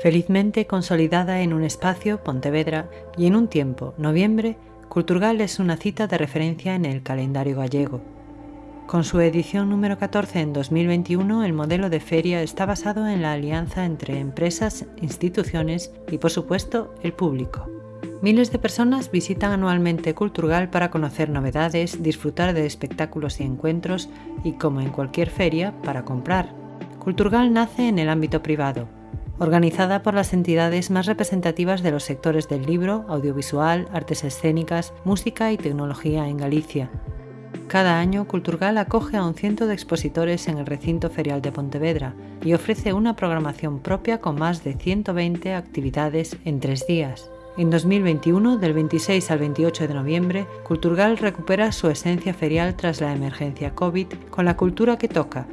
Felizmente consolidada en un espacio, Pontevedra, y en un tiempo, noviembre, Culturgal es una cita de referencia en el calendario gallego. Con su edición número 14 en 2021, el modelo de feria está basado en la alianza entre empresas, instituciones y, por supuesto, el público. Miles de personas visitan anualmente Culturgal para conocer novedades, disfrutar de espectáculos y encuentros y, como en cualquier feria, para comprar. Culturgal nace en el ámbito privado, organizada por las entidades más representativas de los sectores del libro, audiovisual, artes escénicas, música y tecnología en Galicia, cada año Culturgal acoge a un ciento de expositores en el recinto ferial de Pontevedra y ofrece una programación propia con más de 120 actividades en tres días. En 2021, del 26 al 28 de noviembre, Culturgal recupera su esencia ferial tras la emergencia COVID con la cultura que toca,